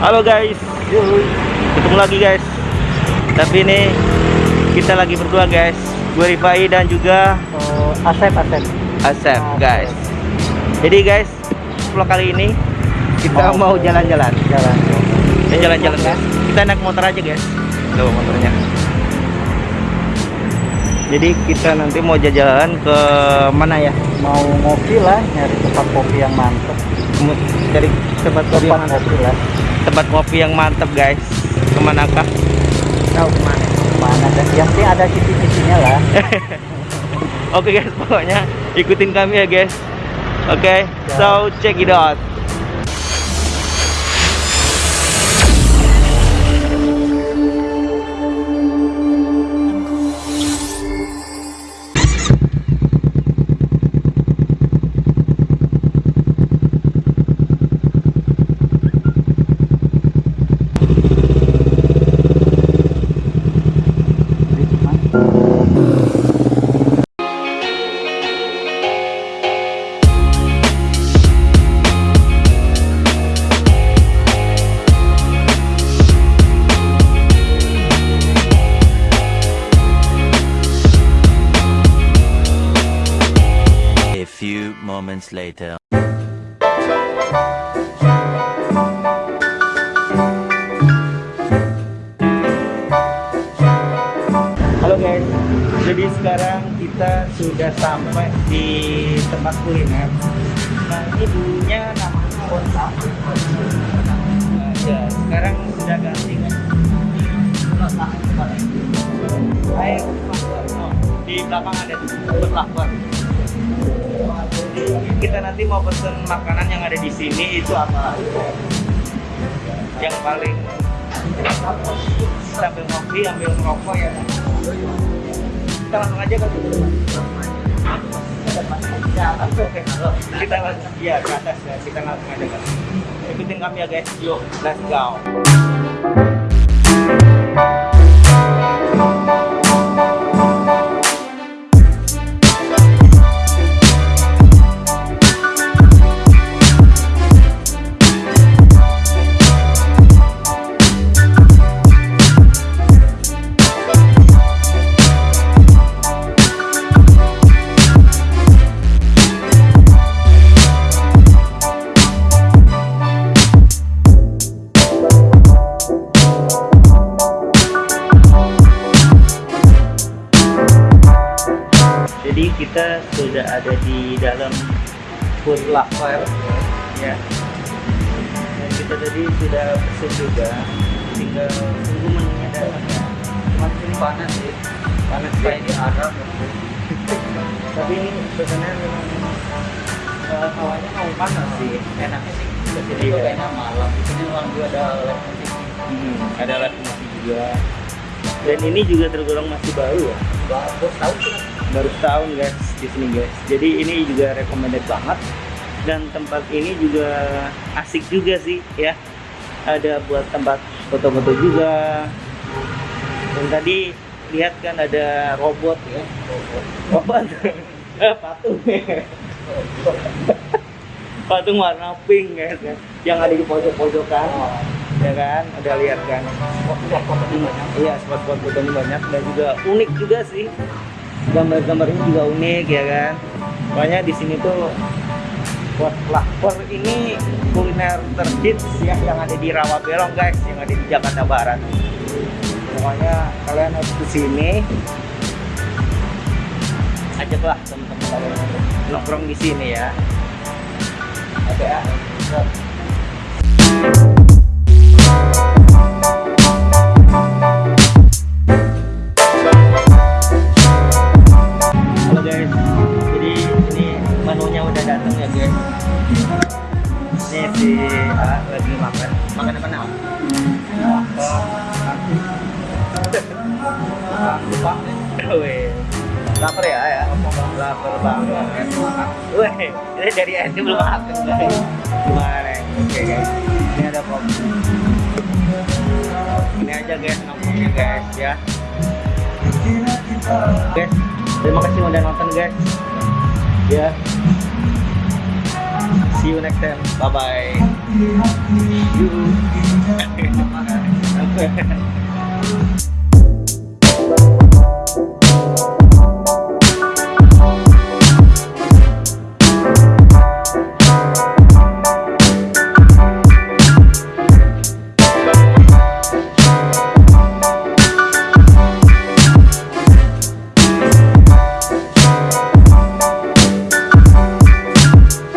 Halo guys, ketemu lagi guys. Tapi ini kita lagi berdua guys. Gue Rifai dan juga Oh, Asep, Asep. Asep guys. Jadi guys, vlog kali ini kita mau jalan-jalan. Jalan. Ya jalan-jalan guys. Kita naik motor aja guys. Tuh motornya. Jadi kita nanti mau jalan ke mana ya? Mau ngopi lah, nyari tempat kopi yang mantep. Cari tempat kopi yang kopi lah. Tempat kopi yang mantap guys. Ke manakah? Tahu ke mana? Mana deh? Yang penting ada citi-citinya lah. Oke guys, pokoknya ikutin kami ya guys. Oke, so check it out. Moments later. Halo guys, jadi sekarang kita sudah sampai di tempat kuliner. Nah ini dulunya namanya Kota. Ya, sekarang sudah ganti kan. Baik, oh, di belakang ada lakbar. Kita nanti mau pesen makanan yang ada di sini itu apa? Yang paling sambil ngopi, ambil ngerokok ya. Kita langsung aja kan. Oke, kita langsung ya ke atas ya. Kita langsung aja kan. Ikutin kami ya guys. Yuk, let's go. Kita sudah ada di dalam food locker ya. Dan kita tadi sudah pesen juga, tinggal tunggu menunya datang ya. Mas ini panas sih, panas kayak di Arab. Tapi ini sebenarnya memang uh, hawanya mau panas sih. Enaknya sih ke sini Iya. kayaknya malam. Di sini memang juga ada live musik. Hmm, ada live musik juga. Dan ini juga tergolong masih baru ya Baru tahu sih. Baru setahun guys di sini guys. Jadi ini juga recommended banget dan tempat ini juga asik juga sih ya. Ada buat tempat foto-foto juga. Dan tadi lihat kan ada robot ya. Robot. Eh, patung. patung warna pink guys ya. Yang ada di pojok-pojokan. Ya kan? Ada lihat kan? Iya, spot-spot fotonya banyak dan juga unik juga sih gambar-gambarnya juga unik ya kan? Makanya di sini tuh lapar ini kuliner terhits ya yang ada di Rawabelong guys yang ada di Jakarta Barat. Pokoknya kalian harus ke sini. Ajaklah teman-teman kalian nongkrong di sini ya. Oke ya Halo datang ya guys. Ini si A lagi makan. Makan apa nama? Lapar ya ya? Lapar banget. Weh, ini dari SD belum makan. Gimana? Oke guys, ini ada kopi. Ini aja guys nongkrongnya guys ya. Guys, terima kasih udah nonton guys. Ya. See you next time. Bye bye.